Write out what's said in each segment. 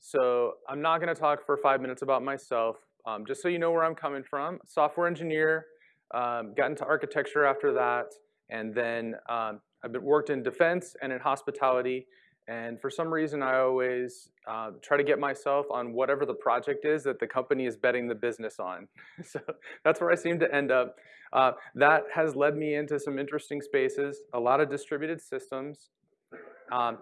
So I'm not going to talk for five minutes about myself. Um, just so you know where I'm coming from, software engineer, um, got into architecture after that, and then um, I've been, worked in defense and in hospitality. And for some reason, I always uh, try to get myself on whatever the project is that the company is betting the business on. so that's where I seem to end up. Uh, that has led me into some interesting spaces, a lot of distributed systems. Um,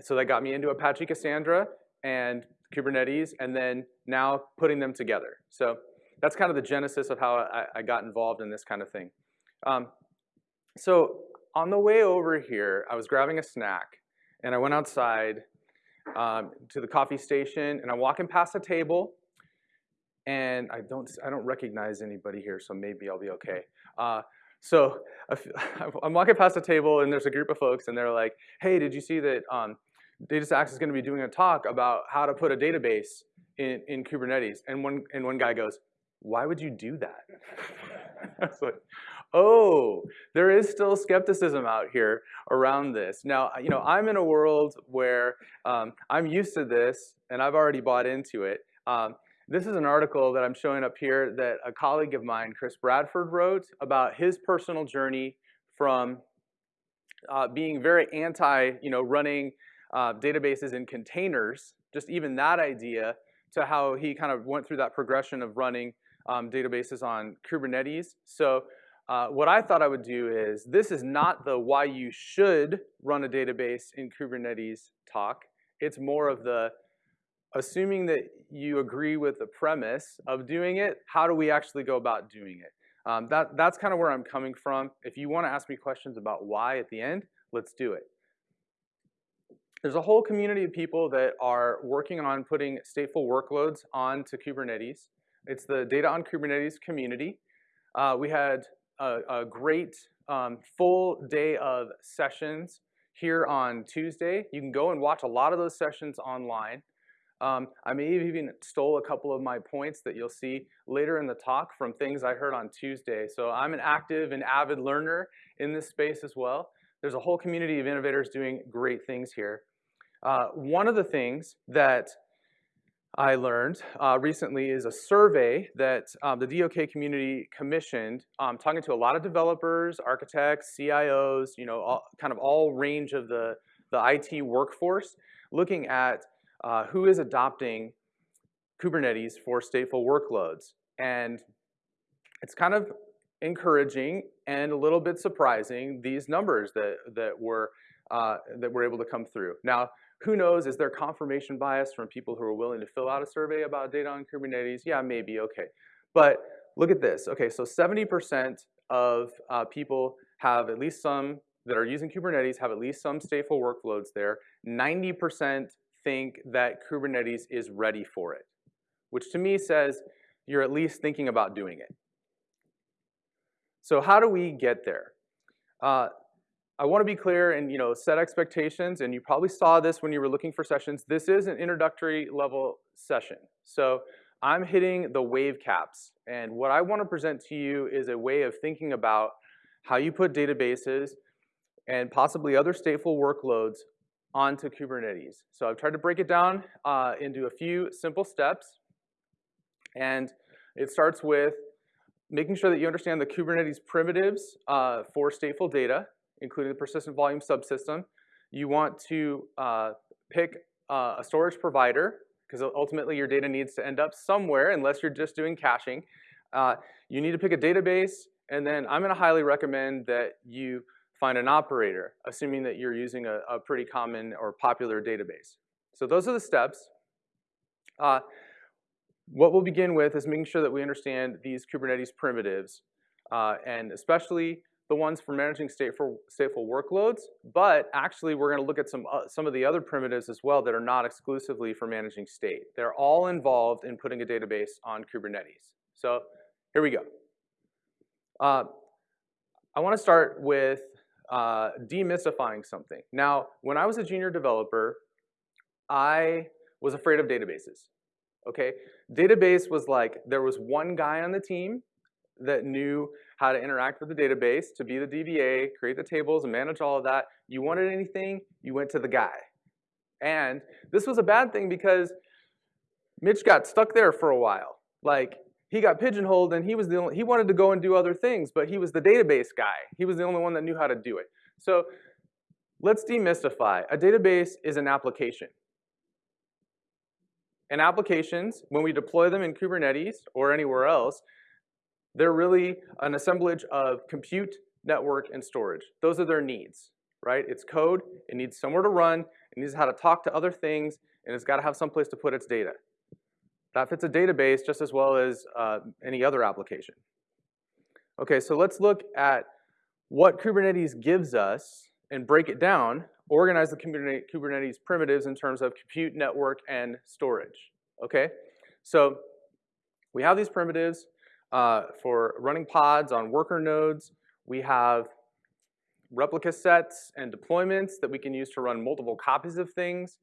so that got me into Apache Cassandra and Kubernetes, and then now putting them together. So that's kind of the genesis of how I, I got involved in this kind of thing. Um, so on the way over here, I was grabbing a snack, and I went outside um, to the coffee station, and I'm walking past a table, and I don't, I don't recognize anybody here, so maybe I'll be okay. Uh, so I'm walking past a table, and there's a group of folks, and they're like, hey, did you see that um, DataStax is going to be doing a talk about how to put a database in, in Kubernetes? And one, and one guy goes, why would you do that? I was like, oh, there is still skepticism out here around this. Now, you know, I'm in a world where um, I'm used to this and I've already bought into it. Um, this is an article that I'm showing up here that a colleague of mine, Chris Bradford, wrote about his personal journey from uh, being very anti, you know, running uh, databases in containers, just even that idea, to how he kind of went through that progression of running um, databases on Kubernetes. So uh, what I thought I would do is, this is not the why you should run a database in Kubernetes talk. It's more of the assuming that you agree with the premise of doing it, how do we actually go about doing it? Um, that, that's kind of where I'm coming from. If you want to ask me questions about why at the end, let's do it. There's a whole community of people that are working on putting stateful workloads onto Kubernetes. It's the Data on Kubernetes community. Uh, we had a, a great um, full day of sessions here on Tuesday. You can go and watch a lot of those sessions online. Um, I may have even stole a couple of my points that you'll see later in the talk from things I heard on Tuesday. So I'm an active and avid learner in this space as well. There's a whole community of innovators doing great things here. Uh, one of the things that I learned uh, recently is a survey that um, the DOK community commissioned, um, talking to a lot of developers, architects, CIOs, you know, all, kind of all range of the, the IT workforce, looking at uh, who is adopting Kubernetes for stateful workloads. And it's kind of encouraging and a little bit surprising, these numbers that, that, were, uh, that were able to come through. Now, who knows, is there confirmation bias from people who are willing to fill out a survey about data on Kubernetes? Yeah, maybe, okay. But look at this. Okay, so 70% of uh, people have at least some that are using Kubernetes have at least some stateful workloads there. 90% think that Kubernetes is ready for it, which to me says you're at least thinking about doing it. So how do we get there? Uh, I want to be clear and you know set expectations, and you probably saw this when you were looking for sessions. This is an introductory level session. So I'm hitting the wave caps, and what I want to present to you is a way of thinking about how you put databases and possibly other stateful workloads onto Kubernetes. So I've tried to break it down uh, into a few simple steps, and it starts with making sure that you understand the Kubernetes primitives uh, for stateful data including the persistent volume subsystem. You want to uh, pick uh, a storage provider, because ultimately your data needs to end up somewhere unless you're just doing caching. Uh, you need to pick a database, and then I'm gonna highly recommend that you find an operator, assuming that you're using a, a pretty common or popular database. So those are the steps. Uh, what we'll begin with is making sure that we understand these Kubernetes primitives, uh, and especially the ones for managing stateful, stateful workloads, but actually we're gonna look at some, uh, some of the other primitives as well that are not exclusively for managing state. They're all involved in putting a database on Kubernetes. So here we go. Uh, I wanna start with uh, demystifying something. Now, when I was a junior developer, I was afraid of databases, okay? Database was like, there was one guy on the team that knew how to interact with the database, to be the DBA, create the tables, and manage all of that. You wanted anything, you went to the guy. And this was a bad thing because Mitch got stuck there for a while. Like, he got pigeonholed and he was the only, he wanted to go and do other things, but he was the database guy. He was the only one that knew how to do it. So let's demystify. A database is an application. And applications, when we deploy them in Kubernetes or anywhere else, they're really an assemblage of compute, network, and storage. Those are their needs, right? It's code, it needs somewhere to run, it needs how to talk to other things, and it's got to have some place to put its data. That fits a database just as well as uh, any other application. Okay, so let's look at what Kubernetes gives us and break it down, organize the Kubernetes primitives in terms of compute, network, and storage. Okay, so we have these primitives uh, for running pods on worker nodes. We have replica sets and deployments that we can use to run multiple copies of things.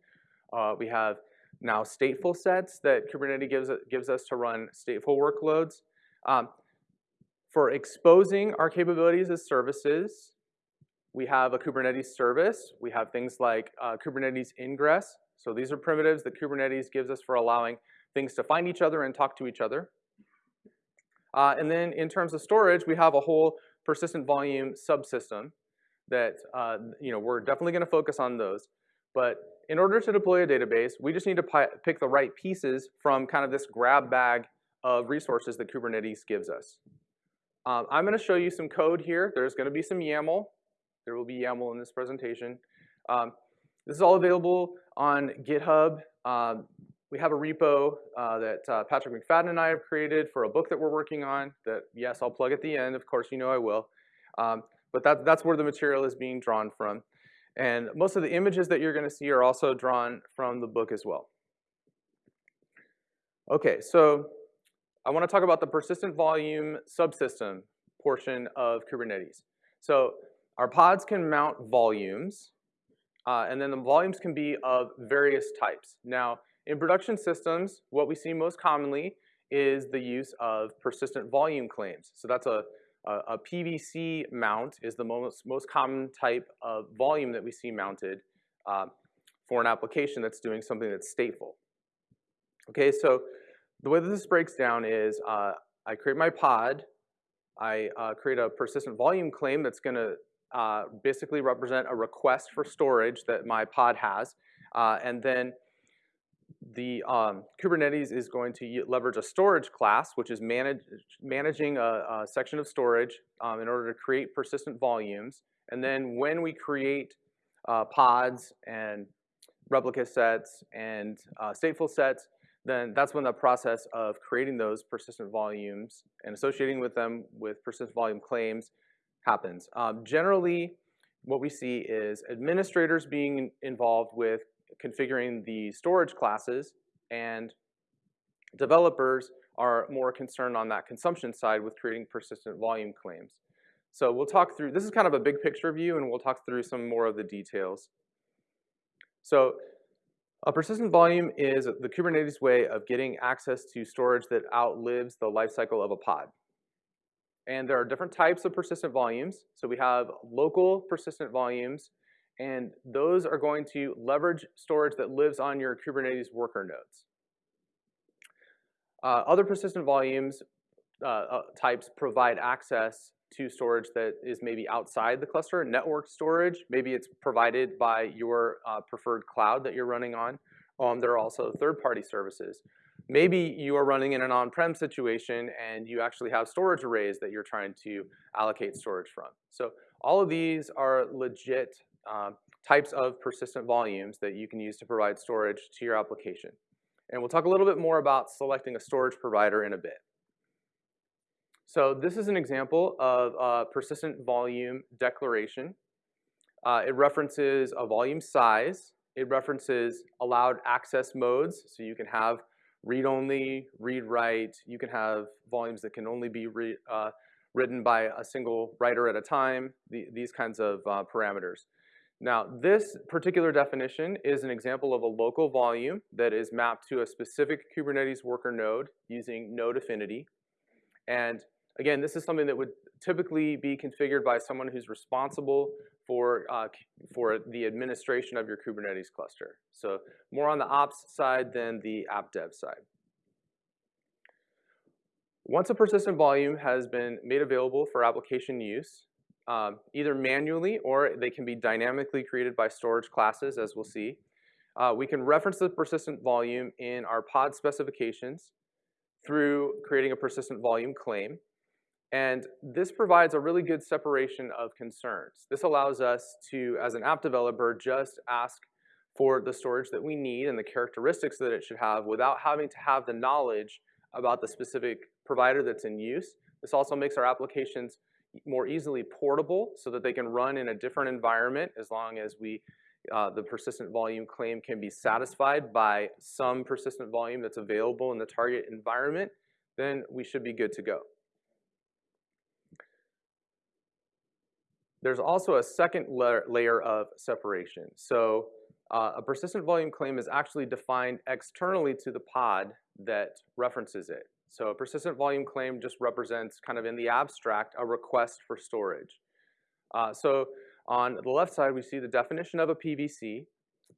Uh, we have now stateful sets that Kubernetes gives, gives us to run stateful workloads. Um, for exposing our capabilities as services, we have a Kubernetes service. We have things like uh, Kubernetes ingress. So these are primitives that Kubernetes gives us for allowing things to find each other and talk to each other. Uh, and then in terms of storage, we have a whole persistent volume subsystem that uh, you know we're definitely going to focus on those. But in order to deploy a database, we just need to pick the right pieces from kind of this grab bag of resources that Kubernetes gives us. Um, I'm going to show you some code here. There's going to be some YAML. There will be YAML in this presentation. Um, this is all available on GitHub. Um, we have a repo uh, that uh, Patrick McFadden and I have created for a book that we're working on that, yes, I'll plug at the end. Of course, you know I will. Um, but that, that's where the material is being drawn from. And most of the images that you're going to see are also drawn from the book as well. Okay, so I want to talk about the persistent volume subsystem portion of Kubernetes. So our pods can mount volumes, uh, and then the volumes can be of various types. Now, in production systems, what we see most commonly is the use of persistent volume claims. So that's a a, a PVC mount is the most, most common type of volume that we see mounted uh, for an application that's doing something that's stateful. Okay, so the way that this breaks down is uh, I create my pod, I uh, create a persistent volume claim that's going to uh, basically represent a request for storage that my pod has, uh, and then the um, Kubernetes is going to leverage a storage class, which is manage, managing a, a, section of storage um, in order to create persistent volumes. And then when we create uh, pods and replica sets and uh, stateful sets, then that's when the process of creating those persistent volumes and associating with them with persistent volume claims happens. Um, generally, what we see is administrators being involved with configuring the storage classes and developers are more concerned on that consumption side with creating persistent volume claims. So we'll talk through, this is kind of a big picture view and we'll talk through some more of the details. So a persistent volume is the Kubernetes way of getting access to storage that outlives the lifecycle of a pod. And there are different types of persistent volumes. So we have local persistent volumes, and those are going to leverage storage that lives on your Kubernetes worker nodes. Uh, other persistent volumes uh, uh, types provide access to storage that is maybe outside the cluster, network storage. Maybe it's provided by your uh, preferred cloud that you're running on. Um, there are also third-party services. Maybe you are running in an on-prem situation and you actually have storage arrays that you're trying to allocate storage from. So all of these are legit uh, types of persistent volumes that you can use to provide storage to your application. And we'll talk a little bit more about selecting a storage provider in a bit. So this is an example of a persistent volume declaration. Uh, it references a volume size. It references allowed access modes, so you can have read-only, read-write. You can have volumes that can only be uh, written by a single writer at a time, the, these kinds of uh, parameters. Now, this particular definition is an example of a local volume that is mapped to a specific Kubernetes worker node using node affinity. And again, this is something that would typically be configured by someone who's responsible for, uh, for the administration of your Kubernetes cluster. So more on the ops side than the app dev side. Once a persistent volume has been made available for application use, um, either manually or they can be dynamically created by storage classes, as we'll see, uh, we can reference the persistent volume in our pod specifications through creating a persistent volume claim. And this provides a really good separation of concerns. This allows us to, as an app developer, just ask for the storage that we need and the characteristics that it should have without having to have the knowledge about the specific provider that's in use. This also makes our applications more easily portable so that they can run in a different environment as long as we uh, the persistent volume claim can be satisfied by some persistent volume that's available in the target environment, then we should be good to go. There's also a second layer of separation. So uh, a persistent volume claim is actually defined externally to the pod that references it. So a persistent volume claim just represents kind of in the abstract a request for storage. Uh, so on the left side, we see the definition of a PVC.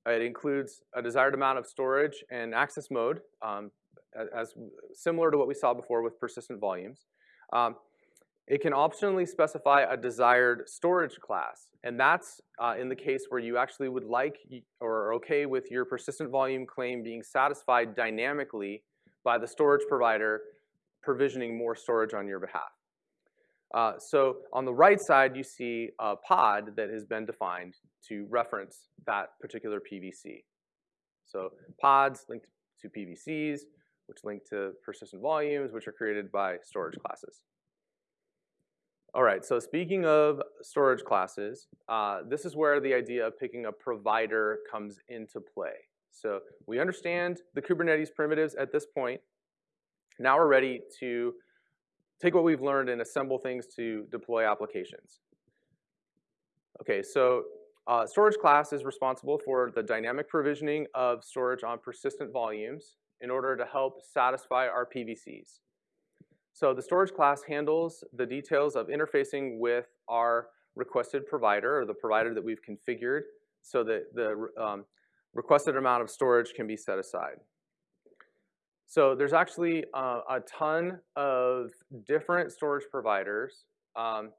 It includes a desired amount of storage and access mode, um, as similar to what we saw before with persistent volumes. Um, it can optionally specify a desired storage class, and that's uh, in the case where you actually would like or are okay with your persistent volume claim being satisfied dynamically by the storage provider provisioning more storage on your behalf. Uh, so on the right side, you see a pod that has been defined to reference that particular PVC. So pods linked to PVCs, which link to persistent volumes, which are created by storage classes. All right, so speaking of storage classes, uh, this is where the idea of picking a provider comes into play. So we understand the Kubernetes primitives at this point. Now we're ready to take what we've learned and assemble things to deploy applications. Okay, so uh, storage class is responsible for the dynamic provisioning of storage on persistent volumes in order to help satisfy our PVCs. So the storage class handles the details of interfacing with our requested provider or the provider that we've configured so that the um, requested amount of storage can be set aside. So there's actually uh, a ton of different storage providers. Um,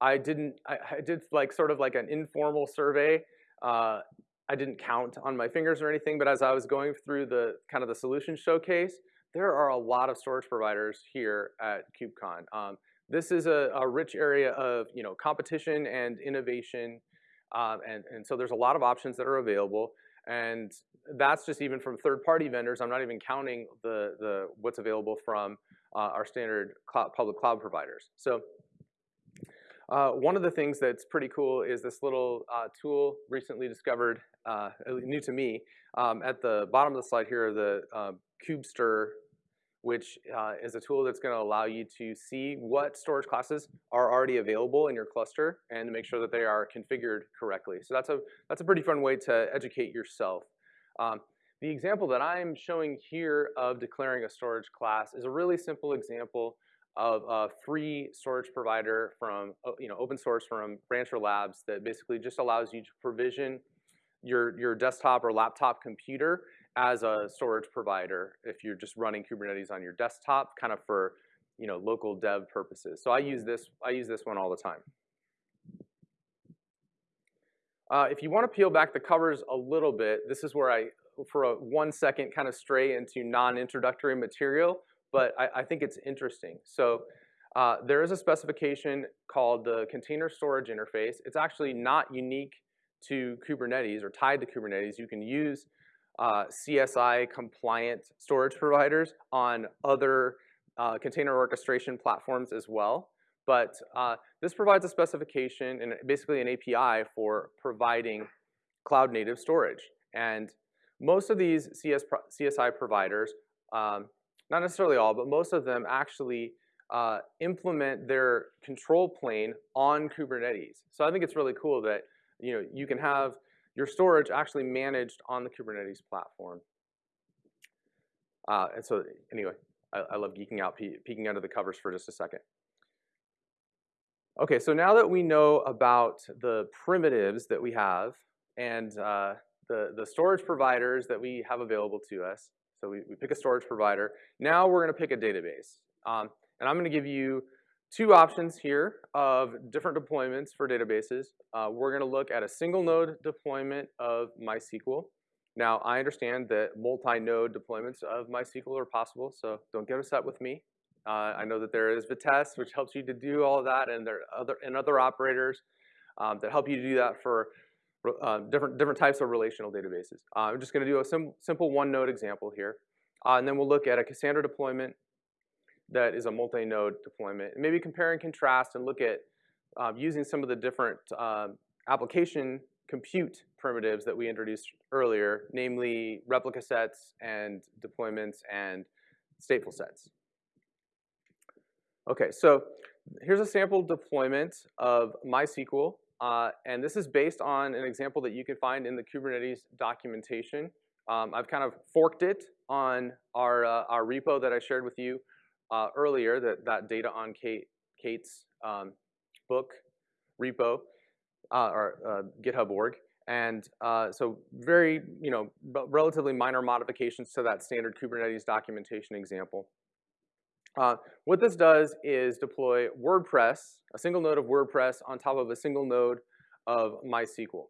I didn't, I, I, did like sort of like an informal survey. Uh, I didn't count on my fingers or anything, but as I was going through the kind of the solution showcase, there are a lot of storage providers here at KubeCon. Um, this is a, a, rich area of you know competition and innovation, um, and, and so there's a lot of options that are available, and that's just even from third-party vendors. I'm not even counting the, the what's available from uh, our standard cloud, public cloud providers. So uh, one of the things that's pretty cool is this little uh, tool recently discovered, uh, new to me. Um, at the bottom of the slide here, the uh, Kubestr which uh, is a tool that's going to allow you to see what storage classes are already available in your cluster and to make sure that they are configured correctly. So that's a, that's a pretty fun way to educate yourself. Um, the example that I'm showing here of declaring a storage class is a really simple example of a free storage provider from you know open source from Rancher Labs that basically just allows you to provision your, your desktop or laptop computer as a storage provider if you're just running Kubernetes on your desktop, kind of for you know local dev purposes. So I use this I use this one all the time. Uh, if you want to peel back the covers a little bit, this is where I, for a one second, kind of stray into non-introductory material, but I, I, think it's interesting. So uh, there is a specification called the Container Storage Interface. It's actually not unique to Kubernetes or tied to Kubernetes. You can use uh, CSI compliant storage providers on other uh, container orchestration platforms as well. But uh, this provides a specification and basically an API for providing cloud native storage. And most of these CS pro CSI providers, um, not necessarily all, but most of them actually uh, implement their control plane on Kubernetes. So I think it's really cool that you know you can have your storage actually managed on the Kubernetes platform. Uh, and so anyway, I, I love geeking out, pe peeking under the covers for just a second. Okay, so now that we know about the primitives that we have and uh, the, the storage providers that we have available to us, so we, we pick a storage provider, now we're gonna pick a database. Um, and I'm gonna give you two options here of different deployments for databases. Uh, we're gonna look at a single node deployment of MySQL. Now, I understand that multi-node deployments of MySQL are possible, so don't get upset with me. Uh, I know that there is Vitess, which helps you to do all that, and there are other, and other operators um, that help you to do that for uh, different, different types of relational databases. Uh, I'm just going to do a sim simple one-node example here, uh, and then we'll look at a Cassandra deployment that is a multi-node deployment, and maybe compare and contrast and look at um, using some of the different um, application compute primitives that we introduced earlier, namely replica sets and deployments and stateful sets. Okay, so here's a sample deployment of MySQL, uh, and this is based on an example that you can find in the Kubernetes documentation. Um, I've kind of forked it on our, uh, our repo that I shared with you uh, earlier, that, that data on Kate, K8s um, book repo, uh, or uh, GitHub org. And uh, so very, you know, relatively minor modifications to that standard Kubernetes documentation example. Uh, what this does is deploy WordPress, a single node of WordPress on top of a single node of MySQL.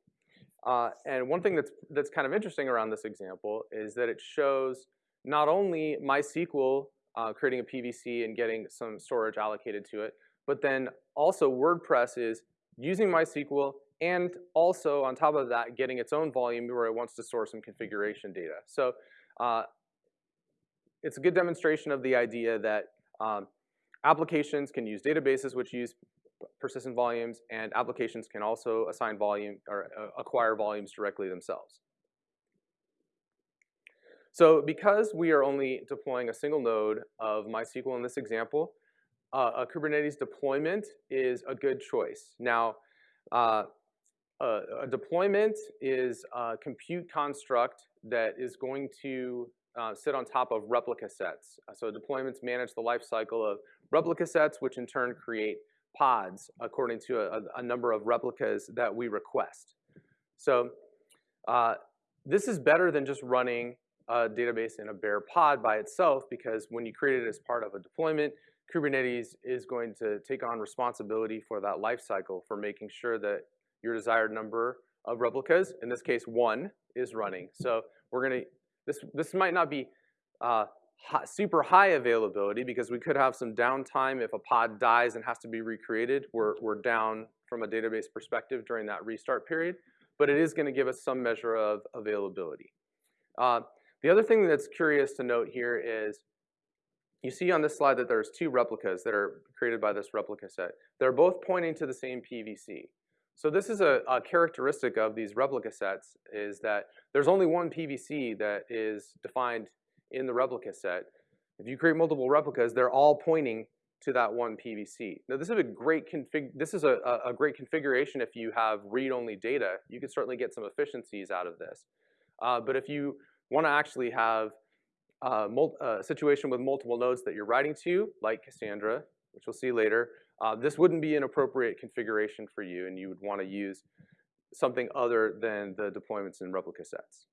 Uh, and one thing that's, that's kind of interesting around this example is that it shows not only MySQL uh, creating a PVC and getting some storage allocated to it, but then also WordPress is using MySQL and also on top of that getting its own volume where it wants to store some configuration data. So uh, it's a good demonstration of the idea that um, applications can use databases which use persistent volumes, and applications can also assign volume or uh, acquire volumes directly themselves. So because we are only deploying a single node of MySQL in this example, uh, a Kubernetes deployment is a good choice. Now, uh, a, a, deployment is a compute construct that is going to uh, sit on top of replica sets. So deployments manage the life cycle of replica sets, which in turn create pods according to a, a number of replicas that we request. So uh, this is better than just running a database in a bare pod by itself because when you create it as part of a deployment, Kubernetes is going to take on responsibility for that life cycle for making sure that your desired number of replicas, in this case one, is running. So we're going to this, this might not be uh, super high availability because we could have some downtime if a pod dies and has to be recreated. We're, we're down from a database perspective during that restart period, but it is going to give us some measure of availability. Uh, the other thing that's curious to note here is you see on this slide that there's two replicas that are created by this replica set. They're both pointing to the same PVC. So this is a, a, characteristic of these replica sets is that there's only one PVC that is defined in the replica set. If you create multiple replicas, they're all pointing to that one PVC. Now this is a great config. This is a, a great configuration if you have read-only data. You can certainly get some efficiencies out of this. Uh, but if you want to actually have a, a situation with multiple nodes that you're writing to, like Cassandra, which we'll see later, uh, this wouldn't be an appropriate configuration for you, and you would want to use something other than the deployments and replica sets.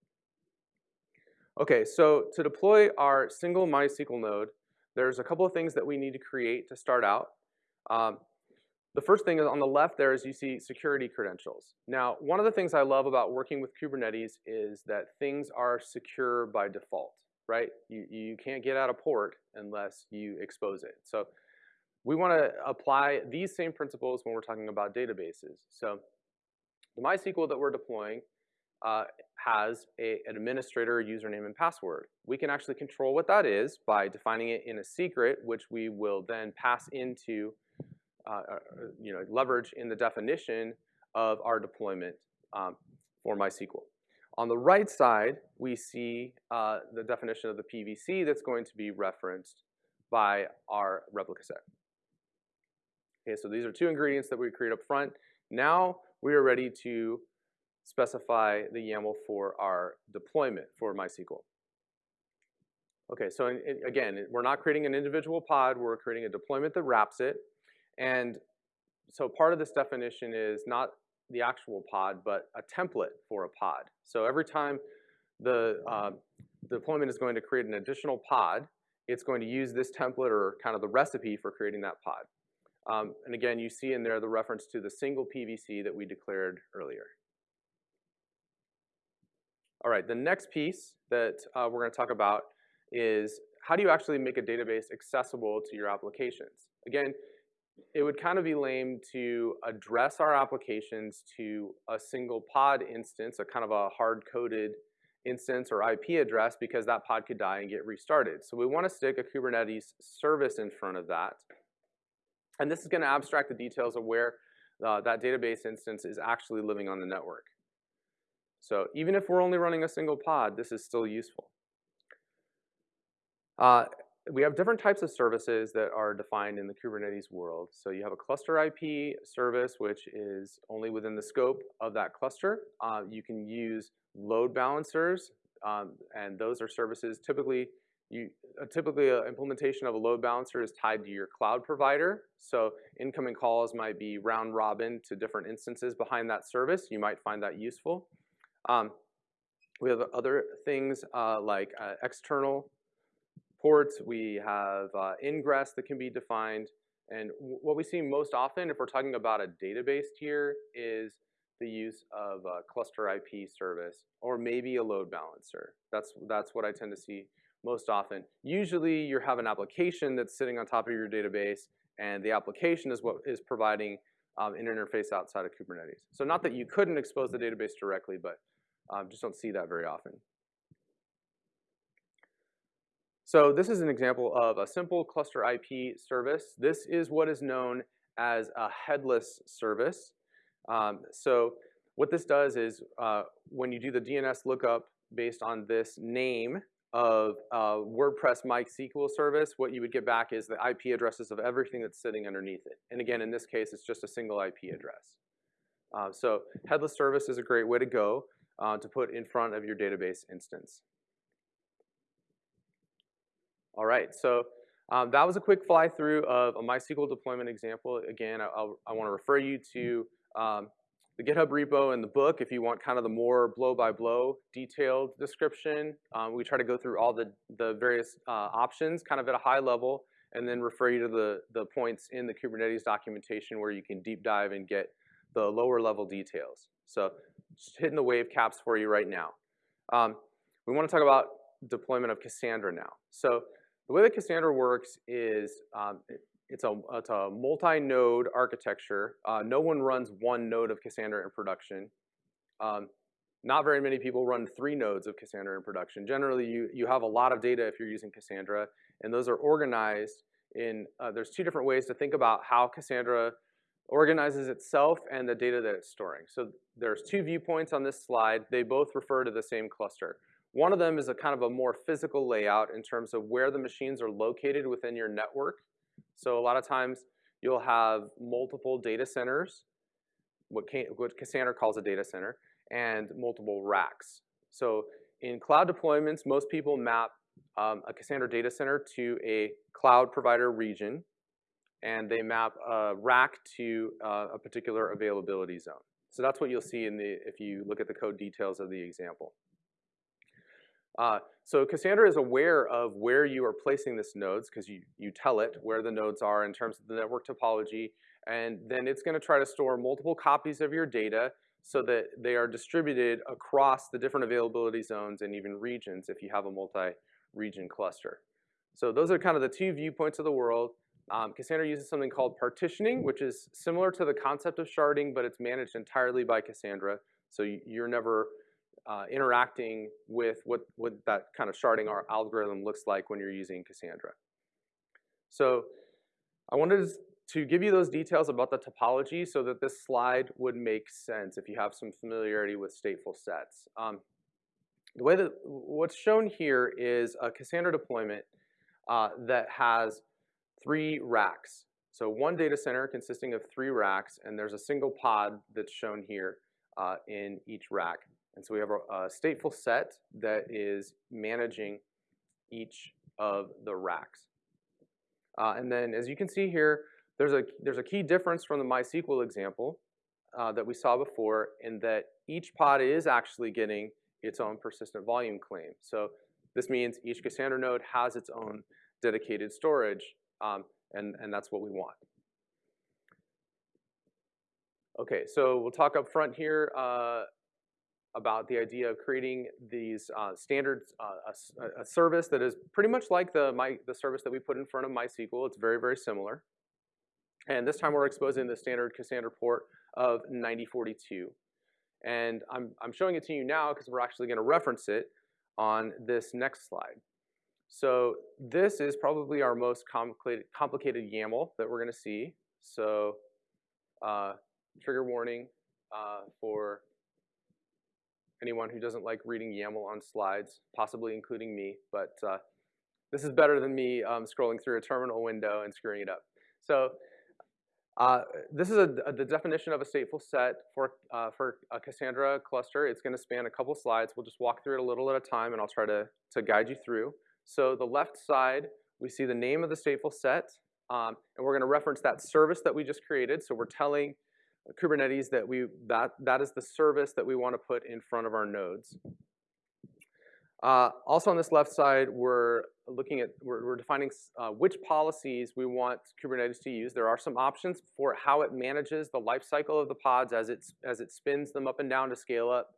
Okay, so to deploy our single MySQL node, there's a couple of things that we need to create to start out. Um, the first thing is on the left there is you see security credentials. Now, one of the things I love about working with Kubernetes is that things are secure by default, right? You, you can't get out of port unless you expose it. So we want to apply these same principles when we're talking about databases. So the MySQL that we're deploying uh, has a, an administrator username and password. We can actually control what that is by defining it in a secret, which we will then pass into, you know, leverage in the definition of our deployment um, for MySQL. On the right side, we see uh, the definition of the PVC that's going to be referenced by our replica set. Okay, so these are two ingredients that we create up front. Now we are ready to specify the YAML for our deployment for MySQL. Okay, so in, in, again, we're not creating an individual pod, we're creating a deployment that wraps it. And so part of this definition is not the actual pod, but a template for a pod. So every time the uh, deployment is going to create an additional pod, it's going to use this template or kind of the recipe for creating that pod. Um, and again, you see in there the reference to the single PVC that we declared earlier. All right, the next piece that uh, we're going to talk about is how do you actually make a database accessible to your applications? Again, it would kind of be lame to address our applications to a single pod instance, a kind of a hard-coded instance or IP address because that pod could die and get restarted. So we want to stick a Kubernetes service in front of that. And this is going to abstract the details of where uh, that database instance is actually living on the network. So even if we're only running a single pod, this is still useful. Uh, we have different types of services that are defined in the Kubernetes world. So you have a cluster IP service, which is only within the scope of that cluster. Uh, you can use load balancers, um, and those are services typically you, uh, typically an implementation of a load balancer is tied to your cloud provider. So incoming calls might be round robin to different instances behind that service. You might find that useful. Um, we have other things uh, like uh, external ports. We have uh, ingress that can be defined. And what we see most often, if we're talking about a database tier, is the use of a cluster IP service or maybe a load balancer. That's, that's what I tend to see most often. Usually you have an application that's sitting on top of your database and the application is what is providing um, an interface outside of Kubernetes. So not that you couldn't expose the database directly, but um, just don't see that very often. So this is an example of a simple cluster IP service. This is what is known as a headless service. Um, so what this does is uh, when you do the DNS lookup based on this name of uh, WordPress MySQL service, what you would get back is the IP addresses of everything that's sitting underneath it. And again, in this case, it's just a single IP address. Uh, so headless service is a great way to go uh, to put in front of your database instance. All right, so um, that was a quick fly through of a MySQL deployment example. Again, I, I want to refer you to um, the GitHub repo and the book if you want kind of the more blow-by-blow -blow detailed description. Um, we try to go through all the, the various uh, options kind of at a high level and then refer you to the, the points in the Kubernetes documentation where you can deep dive and get the lower level details. So just hitting the wave caps for you right now. Um, we want to talk about deployment of Cassandra now. So the way that Cassandra works is um, it, it's a, it's a multi-node architecture. Uh, no one runs one node of Cassandra in production. Um, not very many people run three nodes of Cassandra in production. Generally, you, you have a lot of data if you're using Cassandra, and those are organized in, uh, there's two different ways to think about how Cassandra organizes itself and the data that it's storing. So there's two viewpoints on this slide. They both refer to the same cluster. One of them is a kind of a more physical layout in terms of where the machines are located within your network. So a lot of times you'll have multiple data centers, what, Cassandra calls a data center, and multiple racks. So in cloud deployments, most people map um, a Cassandra data center to a cloud provider region, and they map a rack to uh, a particular availability zone. So that's what you'll see in the, if you look at the code details of the example. Uh, so Cassandra is aware of where you are placing this nodes because you, you tell it where the nodes are in terms of the network topology. And then it's going to try to store multiple copies of your data so that they are distributed across the different availability zones and even regions if you have a multi-region cluster. So those are kind of the two viewpoints of the world. Um, Cassandra uses something called partitioning, which is similar to the concept of sharding, but it's managed entirely by Cassandra. So you're never uh, interacting with what, what that kind of sharding our algorithm looks like when you're using Cassandra. So I wanted to give you those details about the topology so that this slide would make sense if you have some familiarity with stateful sets. Um, the way that what's shown here is a Cassandra deployment uh, that has three racks. So one data center consisting of three racks, and there's a single pod that's shown here uh, in each rack. And so we have a, stateful set that is managing each of the racks. Uh, and then as you can see here, there's a, there's a key difference from the MySQL example uh, that we saw before in that each pod is actually getting its own persistent volume claim. So this means each Cassandra node has its own dedicated storage, um, and, and that's what we want. Okay, so we'll talk up front here uh, about the idea of creating these uh, standards, uh, a, a, service that is pretty much like the, my, the service that we put in front of MySQL. It's very, very similar. And this time we're exposing the standard Cassandra port of 9042. And I'm, I'm showing it to you now because we're actually going to reference it on this next slide. So this is probably our most complicated, complicated YAML that we're going to see. So uh, trigger warning uh, for anyone who doesn't like reading YAML on slides, possibly including me. But uh, this is better than me um, scrolling through a terminal window and screwing it up. So uh, this is a, a, the definition of a stateful set for, uh, for a Cassandra cluster. It's going to span a couple slides. We'll just walk through it a little at a time, and I'll try to, to guide you through. So the left side, we see the name of the stateful set, um, and we're going to reference that service that we just created. So we're telling Kubernetes that we that that is the service that we want to put in front of our nodes. Uh, also on this left side, we're looking at, we're, we're defining uh, which policies we want Kubernetes to use. There are some options for how it manages the lifecycle of the pods as, it as it spins them up and down to scale up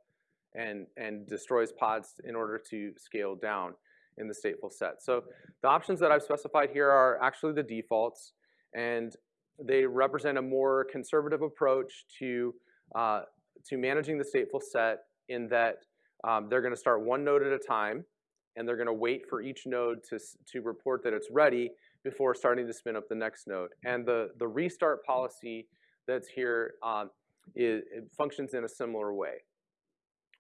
and, and destroys pods in order to scale down in the stateful set. So the options that I've specified here are actually the defaults, and they represent a more conservative approach to, uh, to managing the stateful set in that um, they're going to start one node at a time, and they're going to wait for each node to, to report that it's ready before starting to spin up the next node. And the, the restart policy that's here um, is, functions in a similar way.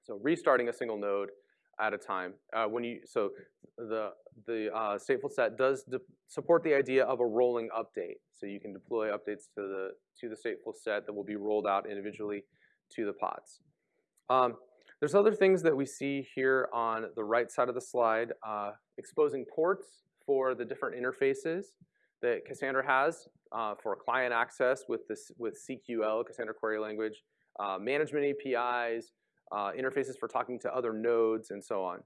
So restarting a single node at a time. Uh, when you so the the uh, stateful set does support the idea of a rolling update. So you can deploy updates to the to the stateful set that will be rolled out individually to the pods. Um, there's other things that we see here on the right side of the slide, uh, exposing ports for the different interfaces that Cassandra has uh, for client access with, this, with CQL, Cassandra Query Language, uh, management APIs, uh, interfaces for talking to other nodes, and so on.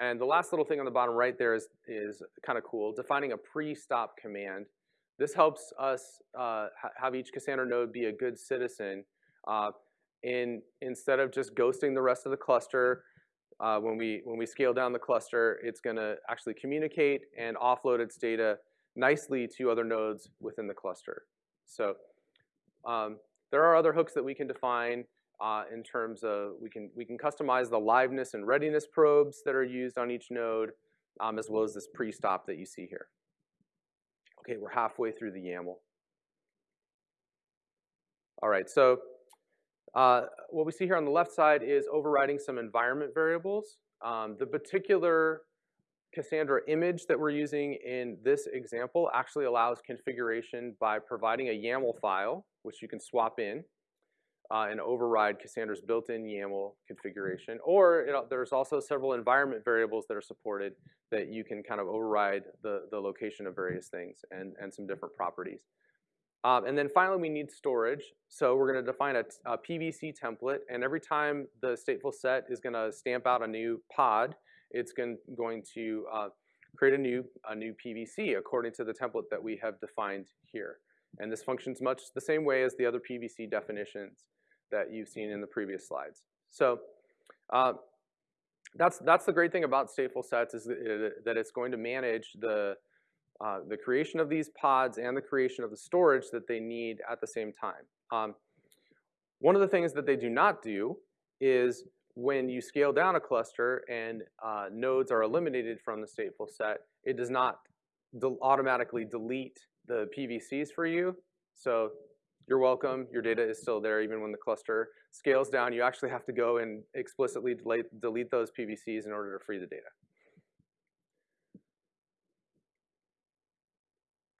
And the last little thing on the bottom right there is, is kind of cool, defining a pre-stop command. This helps us uh, ha have each Cassandra node be a good citizen uh, in instead of just ghosting the rest of the cluster, uh, when we when we scale down the cluster, it's going to actually communicate and offload its data nicely to other nodes within the cluster. So um, there are other hooks that we can define uh, in terms of we can we can customize the liveness and readiness probes that are used on each node, um, as well as this pre-stop that you see here. Okay, we're halfway through the YAML. All right, so uh, what we see here on the left side is overriding some environment variables. Um, the particular Cassandra image that we're using in this example actually allows configuration by providing a YAML file, which you can swap in uh, and override Cassandra's built-in YAML configuration. Or there's also several environment variables that are supported that you can kind of override the, the location of various things and, and some different properties. Um, and then finally, we need storage. So we're going to define a, a, PVC template, and every time the stateful set is going to stamp out a new pod, it's going, going to uh, create a new, a new PVC according to the template that we have defined here. And this functions much the same way as the other PVC definitions that you've seen in the previous slides. So uh, that's, that's the great thing about stateful sets is that it's going to manage the uh, the creation of these pods and the creation of the storage that they need at the same time. Um, one of the things that they do not do is when you scale down a cluster and uh, nodes are eliminated from the stateful set, it does not de automatically delete the PVCs for you. So you're welcome, your data is still there even when the cluster scales down. You actually have to go and explicitly delete, delete those PVCs in order to free the data.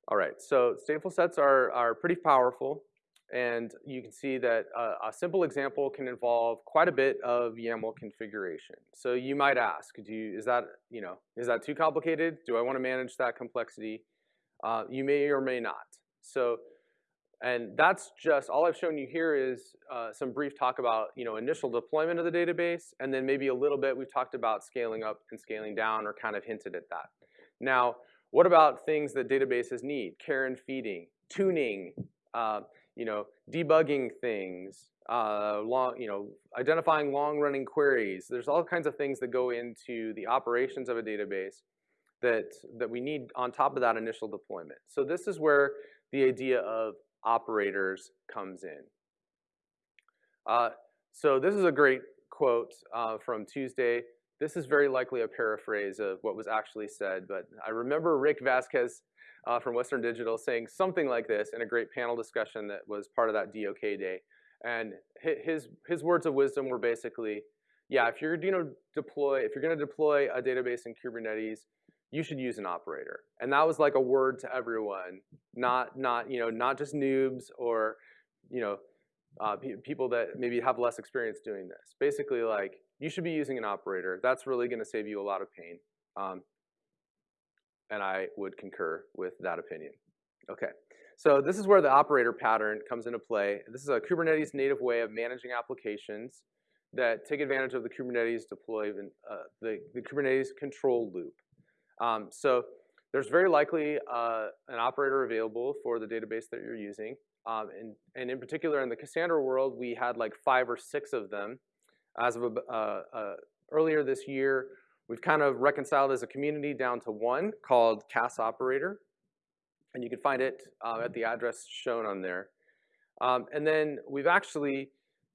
All right, so stateful sets are, are pretty powerful. And you can see that a, a simple example can involve quite a bit of YAML configuration. So you might ask, do you, is that you know is that too complicated? Do I want to manage that complexity? Uh, you may or may not. So, and that's just, all I've shown you here is uh, some brief talk about, you know, initial deployment of the database, and then maybe a little bit we've talked about scaling up and scaling down or kind of hinted at that. Now, what about things that databases need? Care and feeding, tuning, uh, you know, debugging things, uh, long, you know, identifying long-running queries. There's all kinds of things that go into the operations of a database that, that we need on top of that initial deployment. So this is where the idea of operators comes in. Uh, so this is a great quote uh, from Tuesday. This is very likely a paraphrase of what was actually said, but I remember Rick Vasquez uh, from Western Digital saying something like this in a great panel discussion that was part of that DOK day. And his, his words of wisdom were basically, yeah, if you're gonna deploy, if you're gonna deploy a database in Kubernetes, you should use an operator. And that was like a word to everyone, not, not, you know, not just noobs or, you know, uh, pe people that maybe have less experience doing this. Basically like, you should be using an operator. That's really gonna save you a lot of pain. Um, and I would concur with that opinion. Okay, so this is where the operator pattern comes into play. This is a Kubernetes native way of managing applications that take advantage of the Kubernetes deployment, uh, the, the Kubernetes control loop. Um, so there's very likely uh, an operator available for the database that you're using. Um, and, and in particular, in the Cassandra world, we had like five or six of them. As of uh, uh, earlier this year, we've kind of reconciled as a community down to one called Cass Operator. And you can find it uh, at the address shown on there. Um, and then we've actually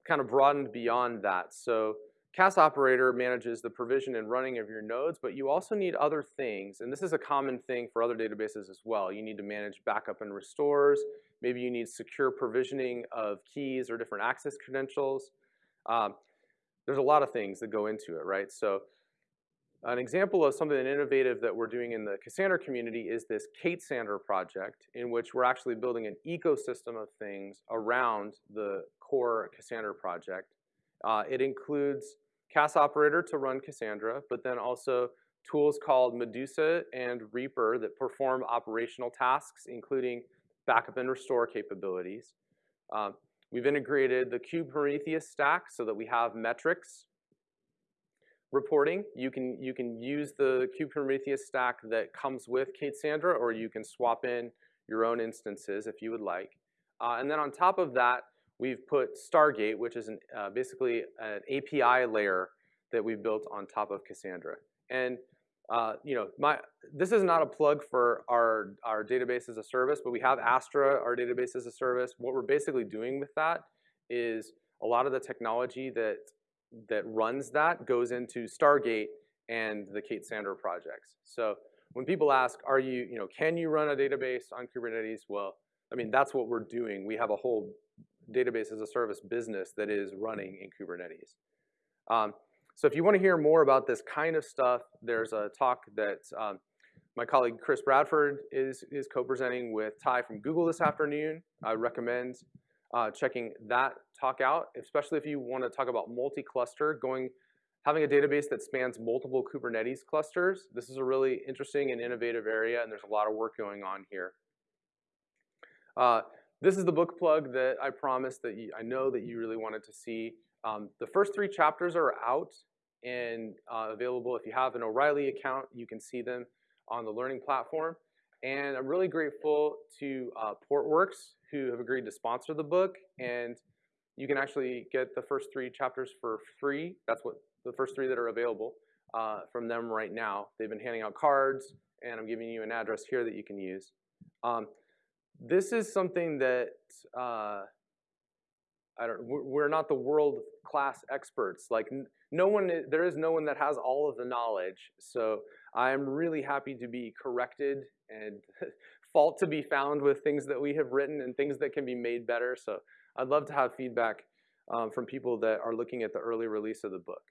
kind of broadened beyond that. So Cass operator manages the provision and running of your nodes, but you also need other things, and this is a common thing for other databases as well. You need to manage backup and restores. Maybe you need secure provisioning of keys or different access credentials. Um, there's a lot of things that go into it, right? So an example of something innovative that we're doing in the Cassandra community is this K8ssandra project in which we're actually building an ecosystem of things around the core Cassandra project. Uh, it includes Cass operator to run Cassandra, but then also tools called Medusa and Reaper that perform operational tasks, including backup and restore capabilities. Um, we've integrated the Kube Prometheus stack so that we have metrics reporting. You can, you can use the Kube Prometheus stack that comes with K8ssandra, or you can swap in your own instances if you would like. Uh, and then on top of that, we've put Stargate, which is an, uh, basically an API layer that we've built on top of Cassandra. And uh, you know, my, this is not a plug for our, our database as a service, but we have Astra, our database as a service. What we're basically doing with that is a lot of the technology that, that runs that goes into Stargate and the K8ssandra projects. So when people ask, are you, you know, can you run a database on Kubernetes? Well, I mean, that's what we're doing. We have a whole database as a service business that is running in Kubernetes. Um, so if you want to hear more about this kind of stuff, there's a talk that um, my colleague Chris Bradford is, is co-presenting with Ty from Google this afternoon. I recommend uh, checking that talk out, especially if you want to talk about multi-cluster, going having a database that spans multiple Kubernetes clusters. This is a really interesting and innovative area, and there's a lot of work going on here. Uh, this is the book plug that I promised that you, I know that you really wanted to see. Um, the first three chapters are out and uh, available. If you have an O'Reilly account, you can see them on the learning platform. And I'm really grateful to uh, Portworx, who have agreed to sponsor the book. And you can actually get the first three chapters for free. That's what the first three that are available uh, from them right now. They've been handing out cards, and I'm giving you an address here that you can use. Um, this is something that uh, I don't. We're not the world class experts. Like no one, there is no one that has all of the knowledge. So I'm really happy to be corrected and fault to be found with things that we have written and things that can be made better. So I'd love to have feedback um, from people that are looking at the early release of the book.